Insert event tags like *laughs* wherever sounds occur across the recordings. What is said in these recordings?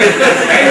Thank *laughs* you.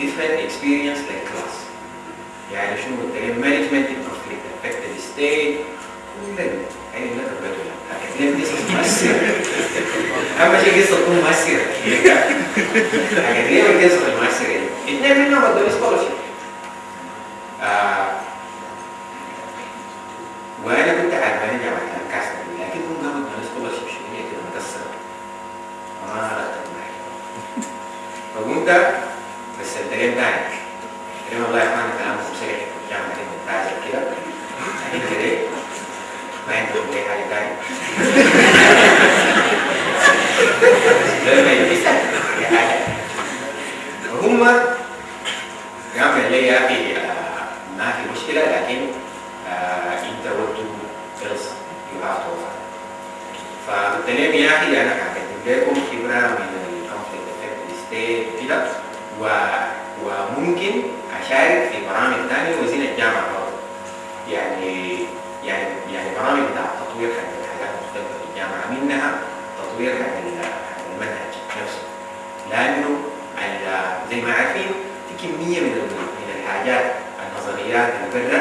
different experience like class. يعني شنو؟ التايم مانجمنت management in conflict affected كل ده يعني لا تبادل لكن ليه قصة مؤثرة شيء قصة تكون مؤثرة لكن ليه القصة المؤثرة اثنين منهم ادوني سكولرشيب آه، وأنا كنت عارفاني جامعة كاستر لكن هم قاموا ادوني سكولرشيب شوية كده مكسرة ما عرفت فقمت رسلت لهم تاني قلت لهم والله يا اخوان كلامكم صريح الجامعه دي ممتازه كده انت ليه؟ ما عندكم اي حاجه تاني لا ما يجيش أي حاجه وهم قام قال لي يا اخي آه، ما في مشكله لكن آه، انت وقت خلص يو هاف تو فقلت لهم يا اخي انا هقدم لكم خبره من الكونفليكت افكت ستيت وكده وممكن أشارك في برامج ثانية وزين الجامعة برضه يعني يعني يعني برامج بتاع تطوير حق حاجات مختلفه في الجامعة منها تطوير حق ال- حق المنهج نفسه لأنه زي ما عارفين في كمية من من الحاجات النظريات اللي برا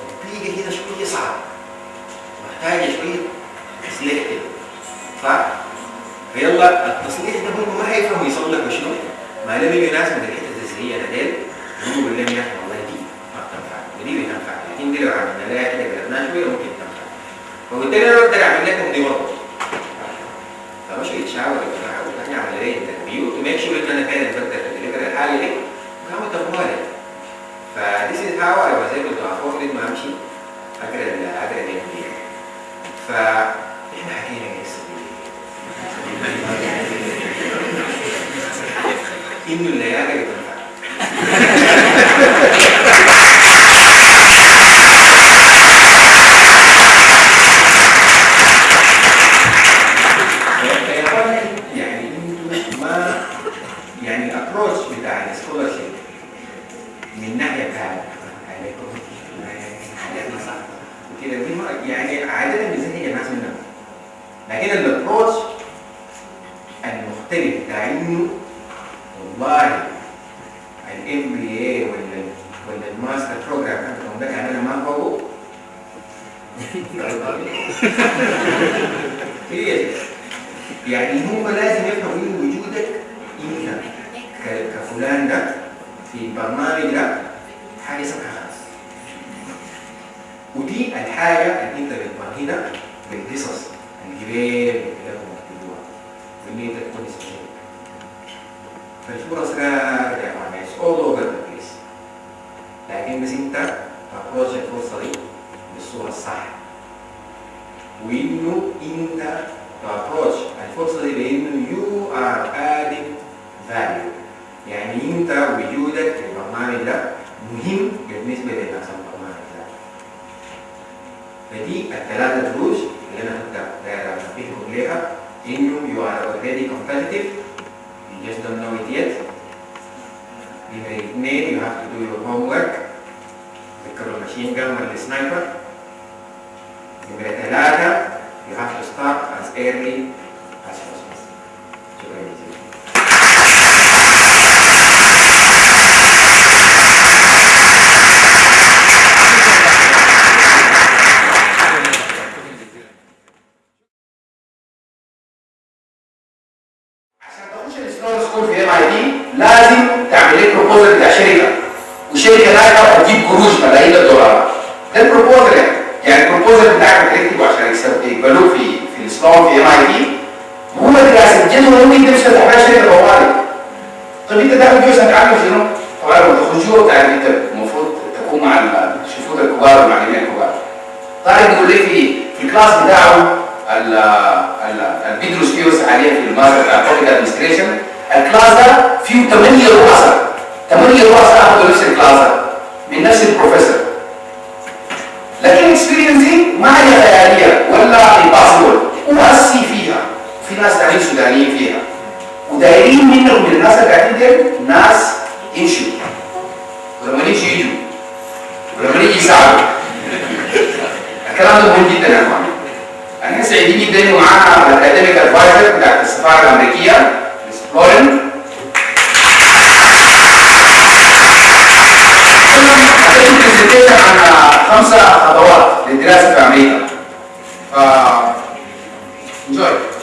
تطبيقها هنا شوية صعب محتاجة شوية تصليح كده صح؟ فيلا التصليح ده هم ما حيفهموا يصلحوا شنو؟ ما لم يجوا هي بدال دي واللام إحنا والله دي ما بتنفع. ودي بتنفع لكن دي لو عملنا لها كده جربناها شوية ممكن تنفع. فبالتالي أنا بقدر اعمل لكم دي برضه. فمش يتشعب يا يعني جماعة إحنا عمليه تنبيه قلت ميك شور ان أنا فعلا بقدر اديليفر الحل دي. وكمان تقوى لك فديس از هاو اي واز ايبل تو افورد ما أمشي. أجرى أجرى الانبياء ف ودي الحاجة اللي انت بتمرنها بالقصص الجبال والكلام المكتوبة واللي انت تكون اسمها فالفرص راجعة مع الناس all over the place. لكن بس انت تخرج الفرصة دي بالصورة الصح. وإنه انت تخرج الفرصة دي بإنه you are adding value. يعني انت وجودك في البرنامج ده مهم بالنسبة للناس. الله فدي الثلاثة دروس اللي أنا كنت داير أنبهكم ليها you are already competitive you just don't know it yet نمرة اثنين you have to do your homework ذكروا الماشين جن والسنايبر نمرة ثلاثة you have to start as early سودانيين فيها. ودايرين منهم من الناس اللي قاعدين دول ناس يمشوا ولما يجي يجوا. ولما يجي يساعدوا. الكلام ده مهم جدا يا إخوان. إحنا سعيدين جدا انه معانا الاكاديميك ادفايزر بتاعت السفارة الأمريكية. مس فلورين هتدي برزنتيشن عن خمسة خطوات للدراسة في أمريكا. ف enjoy.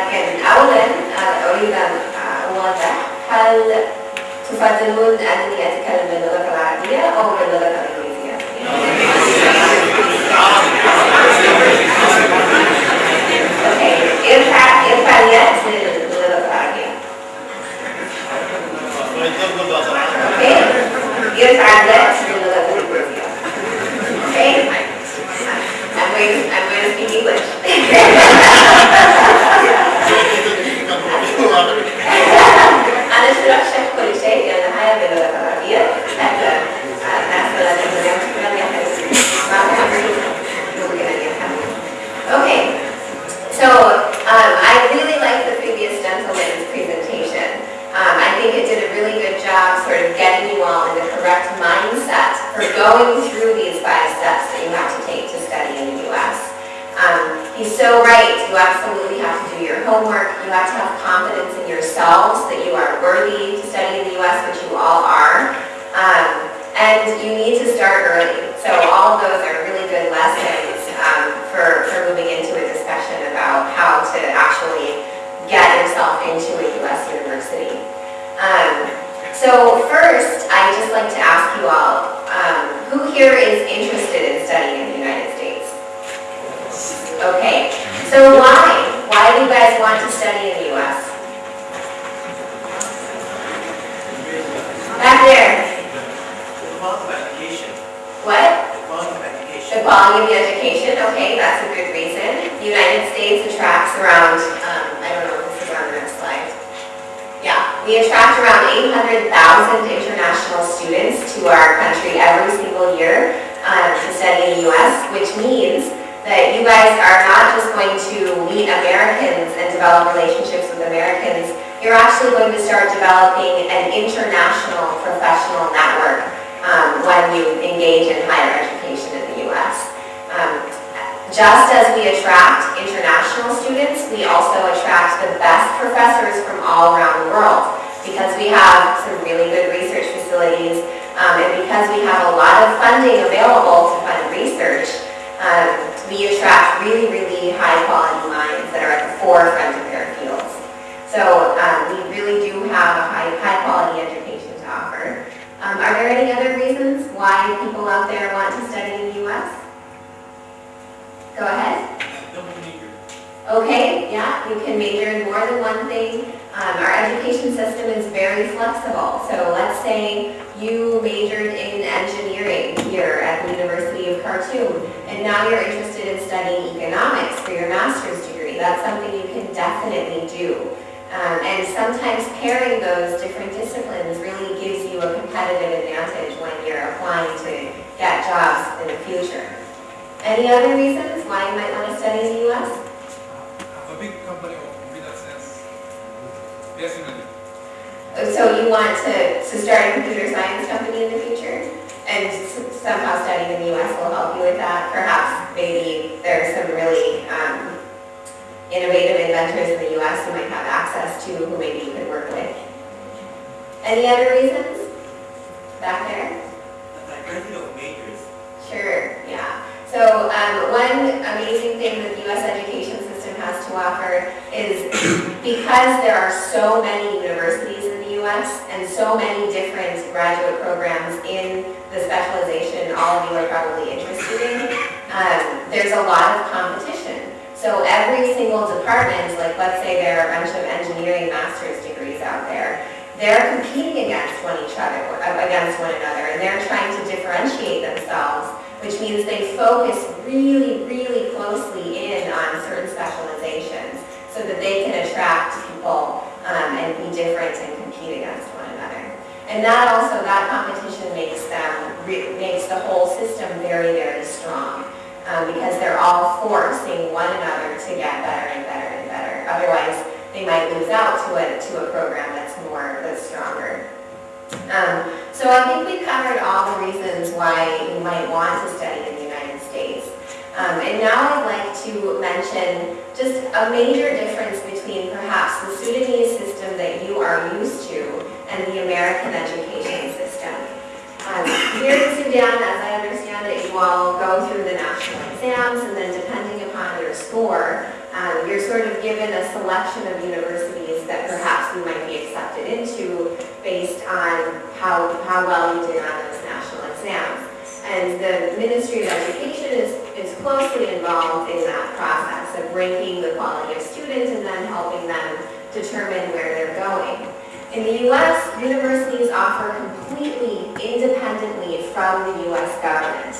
لكن أولا أريد أن أوضح. هل تفضلون أنني أتكلم باللغة العربية أو باللغة الإنجليزية؟ ارفع ارفع اليد للغة العربية. ارفع اليد. Going through these five steps that you have to take to study in the U.S. Um, he's so right. You absolutely have to do your homework. You have to have confidence in yourselves that you are worthy to study in the U.S., which you all are. Um, and you need to start early. So all of those are really good lessons um, for, for moving into a discussion about how to actually get yourself into a U.S. university. Um, so first, I'd just like to ask you all, um, who here is interested in studying in the United States? Okay, so why? Why do you guys want to study in the U.S.? Back there, what? The quality of the education, okay, that's a good reason. The United States attracts around, um, I don't know if this is on the next slide. Yeah, we attract around 800,000 international students to our country every flexible. So let's say you majored in engineering here at the University of Khartoum, and now you're interested in studying economics for your master's degree. That's something you can definitely do. Um, and sometimes pairing those different disciplines really gives you a competitive advantage when you're applying to get jobs in the future. Any other reasons why you might want to study in the U.S.? a big company computer science. Personally, So you want to, to start a computer science company in the future? And somehow studying in the US will help you with that? Perhaps maybe there are some really um, innovative inventors in the US you might have access to who maybe you could work with. Any other reasons? Back there? The diversity of majors. Sure, yeah. So um, one amazing thing that the U.S. education system has to offer is *clears throat* because there are so many universities And so many different graduate programs in the specialization all of you are probably interested in, um, there's a lot of competition. So every single department, like let's say there are a bunch of engineering master's degrees out there, they're competing against one each other, against one another, and they're trying to differentiate themselves which means they focus really, really closely in on certain specializations so that they can attract people um, and be different and compete against one another. And that also, that competition makes them, makes the whole system very, very strong um, because they're all forcing one another to get better and better and better. Otherwise, they might lose out to a, to a program that's more, that's stronger. Um, so I think we covered all the reasons why you might want to study in the United States. Um, and now I'd to mention just a major difference between perhaps the Sudanese system that you are used to and the American education system. Um, here in Sudan, as I understand it, you all go through the national exams and then depending upon your score, um, you're sort of given a selection of universities that perhaps you might be accepted into based on how, how well you did on those national exams. And the Ministry of Education is, is closely involved in that process of ranking the quality of students and then helping them determine where they're going. In the U.S., universities offer completely independently from the U.S. government.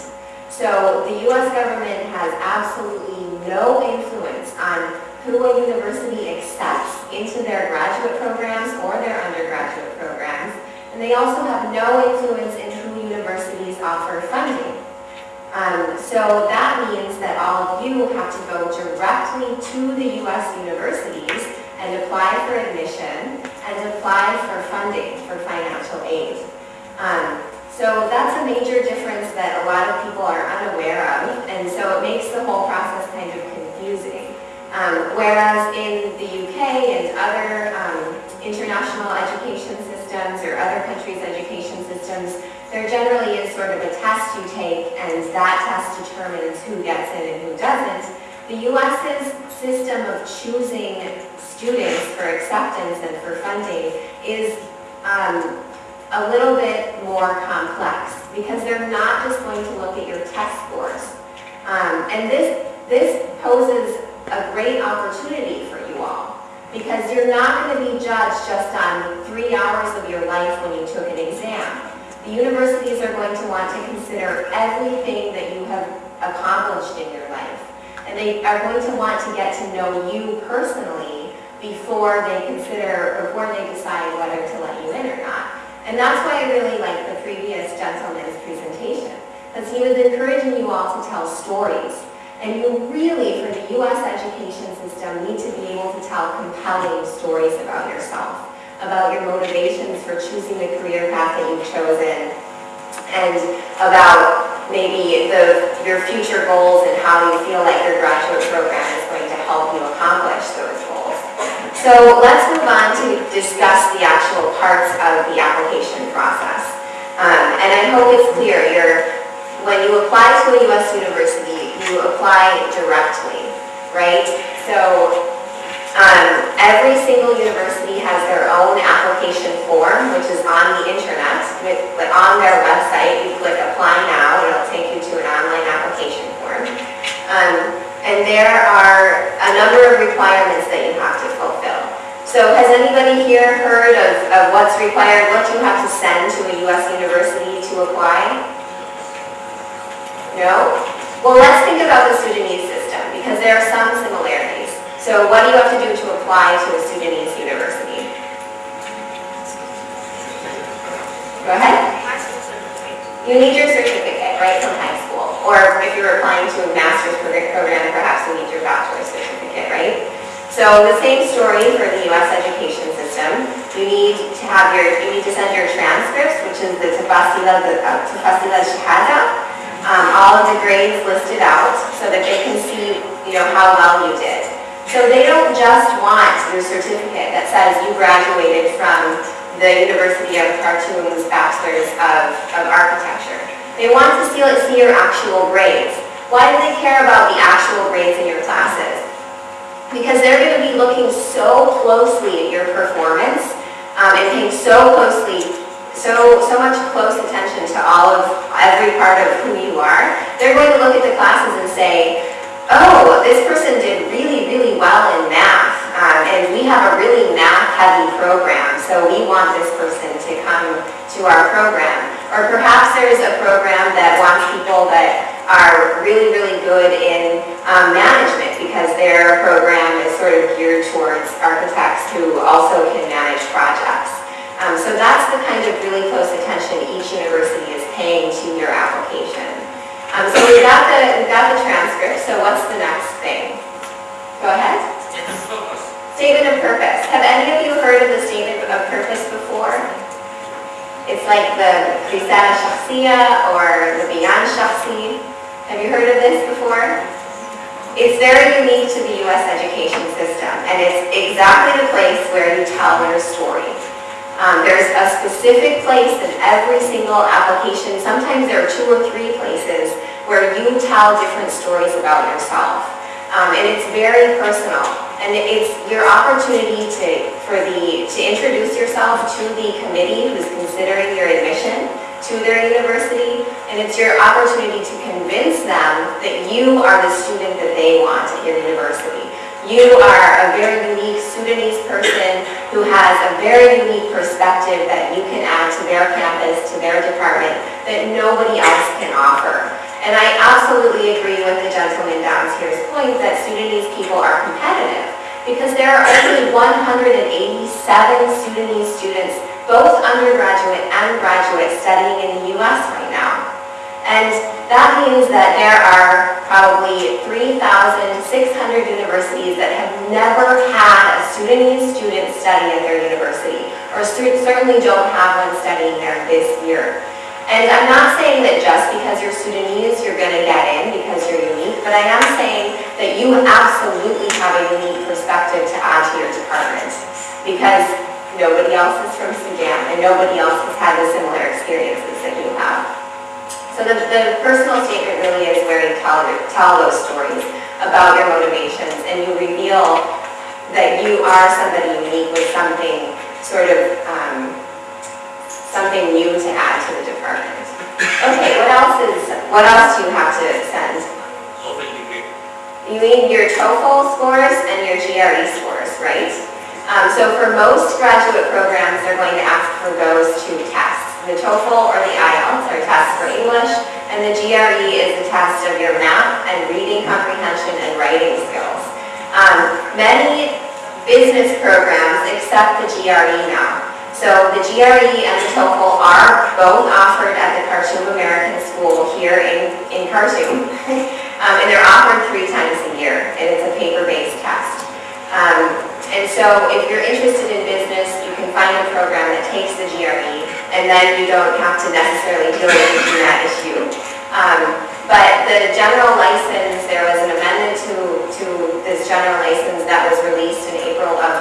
So the U.S. government has absolutely no influence on who a university accepts into their graduate programs or their undergraduate programs. And they also have no influence in who universities offer funding. Um, so that means that all of you have to go directly to the U.S. universities and apply for admission and apply for funding for financial aid. Um, so that's a major difference that a lot of people are unaware of, and so it makes the whole process kind of confusing. Um, whereas in the UK and other um, international education systems or other countries' education systems, there generally is sort of a test you take, and that test determines who gets in and who doesn't. The US's system of choosing students for acceptance and for funding is um, a little bit more complex because they're not just going to look at your test scores. Um, and this, this poses a great opportunity for you all because you're not going to be judged just on three hours of your life when you took. The universities are going to want to consider everything that you have accomplished in your life. And they are going to want to get to know you personally before they consider, or before they decide whether to let you in or not. And that's why I really like the previous gentleman's presentation, because he was encouraging you all to tell stories. And you really, for the U.S. education system, need to be able to tell compelling stories about yourself, about your motivations for choosing the career path that you've chosen, and about maybe the, your future goals and how you feel like your graduate program is going to help you accomplish those goals. So let's move on to discuss the actual parts of the application process. Um, and I hope it's clear, you're, when you apply to a U.S. university, you apply directly, right? So um, every single university has their own application form, which is on the internet, with, like, on their website. You click apply now, and it'll take you to an online application form. Um, and there are a number of requirements that you have to fulfill. So has anybody here heard of, of what's required, what you have to send to a US university to apply? No? Well, let's think about the Sudanese system, because there are some similarities. So what do you have to do to apply to a Sudanese university? Go ahead. You need your certificate, right, from high school. Or if you're applying to a master's progr- program, perhaps you need your bachelor's certificate, right? So the same story for the US education system. You need to have your, you need to send your transcripts, which is the tafasila, the uh, tafasila shahada, um, all of the grades listed out so that they can see, you know, how well you did. So they don't just want your certificate that says you graduated from the University of Khartoum's Bachelor's of, of Architecture. They want to see, see your actual grades. Why do they care about the actual grades in your classes? Because they're going to be looking so closely at your performance um, and paying so closely, so, so much close attention to all of, every part of who you are. They're going to look at the classes and say, oh, this person did really, really well in math, um, and we have a really math-heavy program, so we want this person to come to our program. Or perhaps there's a program that wants people that are really, really good in um, management because their program is sort of geared towards architects who also can manage projects. Um, so that's the kind of really close attention each university is paying to your application. Um, so we got the, we got the transcript, so what's the next thing? Go ahead. Statement of purpose. Have any of you heard of the statement of purpose before? It's like the Risala Shakhsiya or the Bayan Shakhsi. Have you heard of this before? It's very unique to the U.S. education system, and it's exactly the place where you tell your story. Um, there's a specific place in every single application. Sometimes there are two or three places where you tell different stories about yourself. Um, and it's very personal. And it's your opportunity to, for the, to introduce yourself to the committee who's considering your admission to their university. And it's your opportunity to convince them that you are the student that they want at your university. You are a very unique Sudanese person who has a very unique perspective that you can add to their campus, to their department, that nobody else can offer. And I absolutely agree with the gentleman down here's point that Sudanese people are competitive because there are only 187 Sudanese students, both undergraduate and graduate, studying in the U.S. right now. And that means that there are probably 3,600 universities that have never had a Sudanese student study at their university, or cer- certainly don't have one studying there this year. And I'm not saying that just because you're Sudanese, you're going to get in because you're unique, but I am saying that you absolutely have a unique perspective to add to your department because nobody else is from Sudan and nobody else has had the similar experiences that you have. So the, the personal statement really is where you tell, tell those stories about your motivations and you reveal that you are somebody unique with something sort of, um, something new to add to the department. Okay, what else is, what else do you have to send? You need your TOEFL scores and your GRE scores, right? Um, so for most graduate programs, they're going to ask for those two tests. The TOEFL or the IELTS are tests for English, and the GRE is a test of your math and reading comprehension and writing skills. Um, many business programs accept the GRE now. So the GRE and the TOEFL are both offered at the Khartoum American School here in, in Khartoum. *laughs* Um, and they're offered three times a year, and it's a paper-based test. Um, and so if you're interested in business, you can find a program that takes the GRE, and then you don't have to necessarily deal with that issue. Um, but the general license, there was an amendment to, to this general license that was released in April of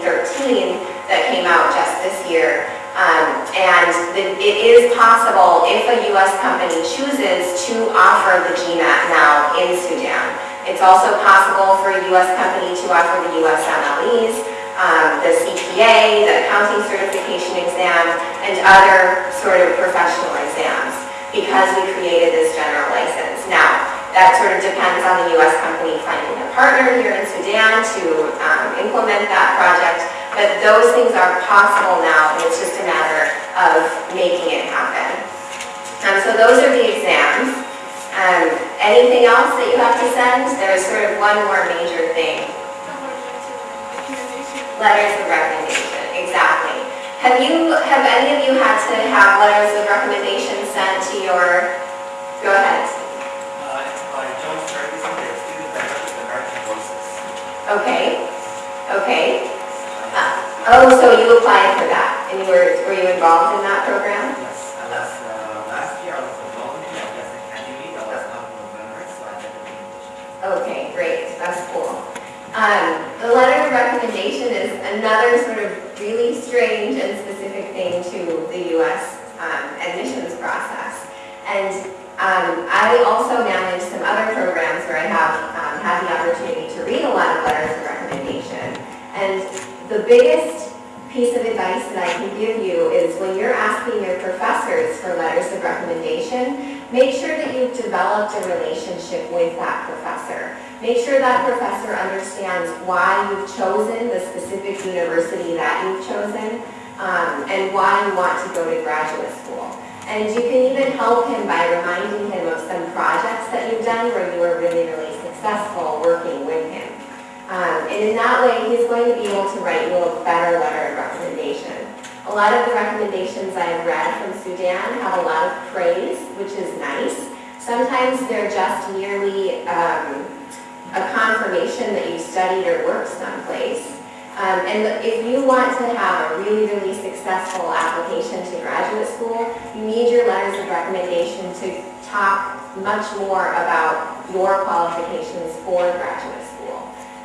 2013 that came out just this year. Um, and the- it is possible, if a U.S. company chooses to offer the GMAT now in Sudan, It's also possible for a U.S. company to offer the U.S. MLEs, um, the CPA, the accounting certification exam, and other sort of professional exams because we created this general license. Now, that sort of depends on the U.S. company finding a partner here in Sudan to um, implement that project, but those things are possible now, and it's just a matter of making it happen. Um, so those are the exams. Um, anything else that you have to send? There's sort of one more major thing. Letters of recommendation, exactly. Have you, have any of you had to have letters of recommendation sent to your, Oh, so you applied for that, and you were, were you involved in that program? Yes, I was, uh, last year I was a volunteer at Yes Academy, that was not November, so I did the. Okay, great, that's cool. Um, the letter of recommendation is another sort of really strange and specific thing to the U.S. um, admissions process. And um, I also manage some other programs where I have um, had the opportunity to read a lot of letters of recommendation. And the biggest piece of advice that I can give you is when you're asking your professors for letters of recommendation, make sure that you've developed a relationship with that professor. Make sure that professor understands why you've chosen the specific university that you've chosen um, and why you want to go to graduate school. And you can even help him by reminding him of some projects that you've done where you were really, really successful working with. Um, and in that way, he's going to be able to write you a better letter of recommendation. A lot of the recommendations I've read from Sudan have a lot of praise, which is nice. Sometimes they're just merely um, a confirmation that you studied or worked someplace. Um, and if you want to have a really, really successful application to graduate school, you need your letters of recommendation to talk much more about your qualifications for graduate school.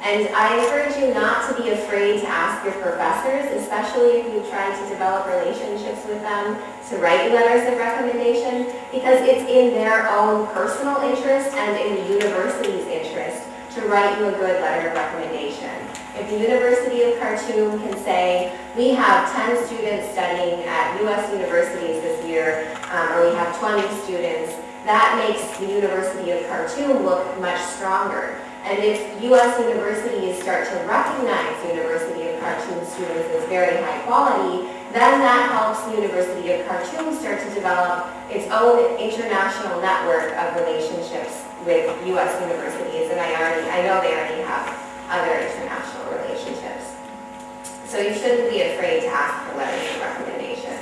And I encourage you not to be afraid to ask your professors, especially if you try to develop relationships with them, to write letters of recommendation, because it's in their own personal interest and in the university's interest to write you a good letter of recommendation. If the University of Khartoum can say, we have 10 students studying at U.S. universities this year, um, or we have 20 students, that makes the University of Khartoum look much stronger. And if U.S. universities start to recognize University of Khartoum students as very high quality, then that helps the University of Khartoum start to develop its own international network of relationships with U.S. universities. And I already, I know they already have other international relationships. So you shouldn't be afraid to ask for letters of recommendation.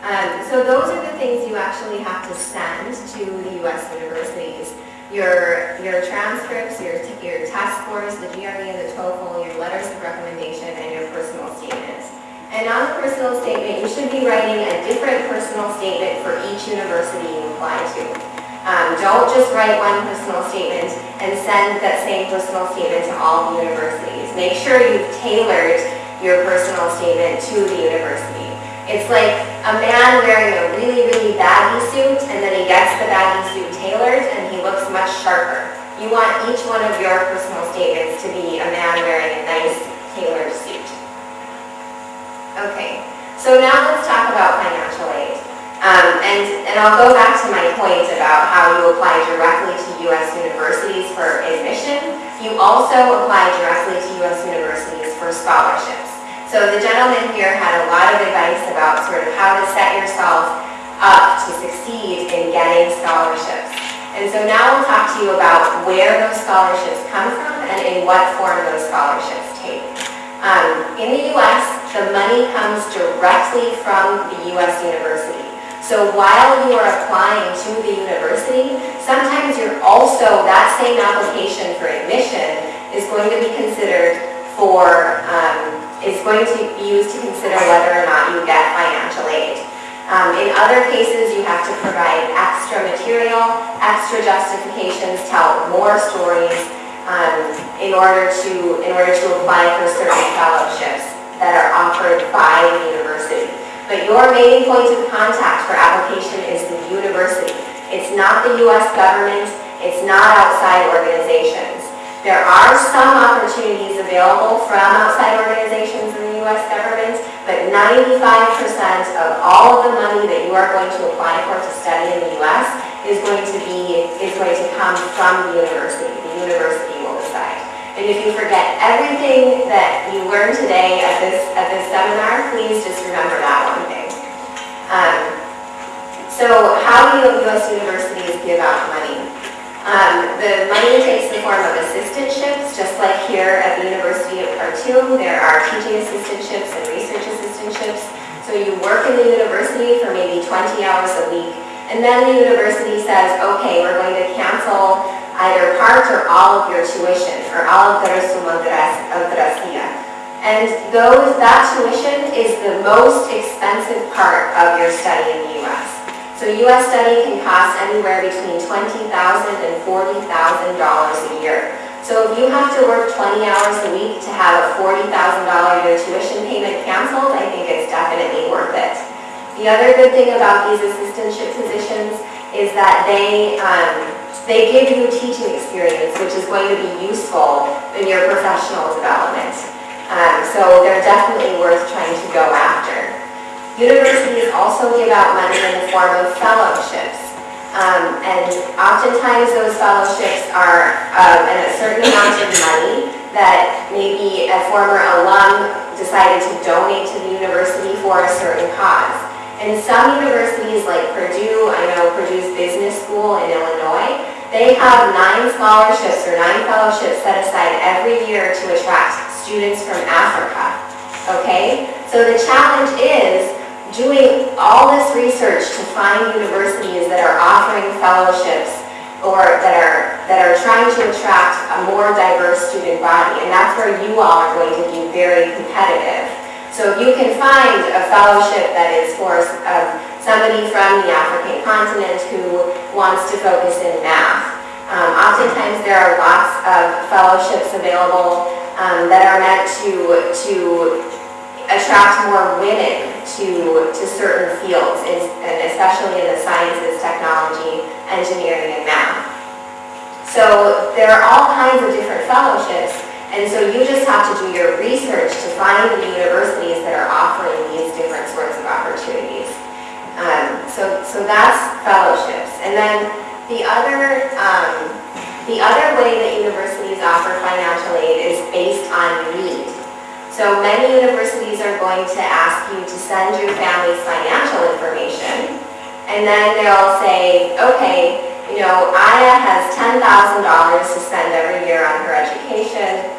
Um, so those are the things you actually have to send to the U.S. universities your, your transcripts, your, your test scores, the GRE and the TOEFL, your letters of recommendation, and your personal statements. And on the personal statement, you should be writing a different personal statement for each university you apply to. Um, don't just write one personal statement and send that same personal statement to all the universities. Make sure you've tailored your personal statement to the university. It's like a man wearing a really, really baggy suit, and then he gets the baggy suit tailored, and looks much sharper. You want each one of your personal statements to be a man wearing a nice tailored suit. Okay, so now let's talk about financial aid. Um, and, and I'll go back to my point about how you apply directly to U.S. universities for admission. You also apply directly to U.S. universities for scholarships. So the gentleman here had a lot of advice about sort of how to set yourself up to succeed in getting scholarships. And so now we'll talk to you about where those scholarships come from and in what form those scholarships take. Um, in the U.S., the money comes directly from the U.S. university. So while you are applying to the university, sometimes you're also, that same application for admission is going to be considered for um, is going to be used to consider whether or not you get financial aid. Um, in other cases, you have to provide extra material, extra justifications, tell more stories um, in order to in order to apply for certain fellowships that are offered by the university. But your main point of contact for application is the university. It's not the U.S. government, It's not outside organizations. There are some opportunities available from outside organizations in the U.S. government, but 95% of all of the money that you are going to apply for to study in the U.S. is going to be, is going to come from the university. The university will decide. And if you forget everything that you learned today at this, at this seminar, please just remember that one thing. Um, so how do U.S. universities give out money? Um, the money takes the form of assistantships, just like here at the University of Khartoum, there are teaching assistantships and research assistantships. So you work in the university for maybe 20 hours a week, and then the university says, okay, we're going to cancel either part or all of your tuition, or all of the resuma gracia. And those, that tuition is the most expensive part of your study in the U.S. So a U.S. study can cost anywhere between $20,000 and $40,000 a year. So if you have to work 20 hours a week to have a $40,000 year tuition payment canceled, I think it's definitely worth it. The other good thing about these assistantship positions is that they, um, they give you teaching experience, which is going to be useful in your professional development. Um, so they're definitely worth trying to go after. Universities also give out money in the form of fellowships. Um, and oftentimes those fellowships are um, a certain amount of money that maybe a former alum decided to donate to the university for a certain cause. And some universities like Purdue, I know Purdue's business school in Illinois, they have nine scholarships or nine fellowships set aside every year to attract students from Africa. Okay? So the challenge is doing all this research to find universities that are offering fellowships or that are, that are trying to attract a more diverse student body. And that's where you all are going to be very competitive. So if you can find a fellowship that is for um, somebody from the African continent who wants to focus in math, um, oftentimes there are lots of fellowships available um, that are meant to, to attract more women to, to certain fields, and especially in the sciences, technology, engineering, and math. So there are all kinds of different fellowships, and so you just have to do your research to find the universities that are offering these different sorts of opportunities. Um, so, so that's fellowships. And then the other, um, the other way that universities offer financial aid is based on need. So many universities are going to ask you to send your family's financial information, and then they'll say, okay, you know, Aya has $10,000 to spend every year on her education.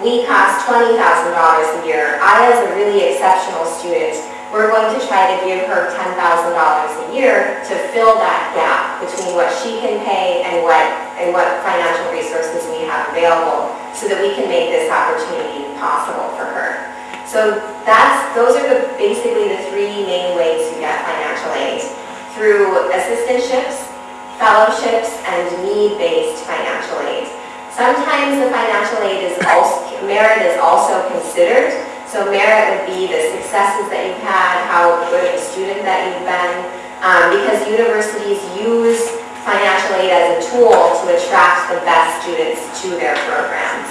We cost $20,000 a year. Aya is a really exceptional student. We're going to try to give her $10,000 a year to fill that gap between what she can pay and what, and what financial resources we have available so that we can make this opportunity possible for her. So that's, those are the, basically the three main ways to get financial aid. Through assistantships, fellowships, and need-based financial aid. Sometimes the financial aid is also, merit is also considered. So merit would be the successes that you've had, how good of a student that you've been, um, because universities use financial aid as a tool to attract the best students to their programs.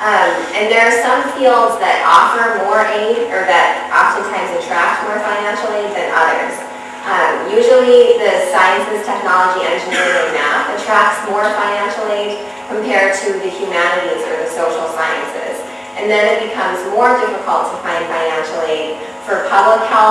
Um, and there are some fields that offer more aid or that oftentimes attract more financial aid than others. Um, usually the sciences, technology, engineering, and math attracts more financial aid compared to the humanities or the social sciences. And then it becomes more difficult to find financial aid for public health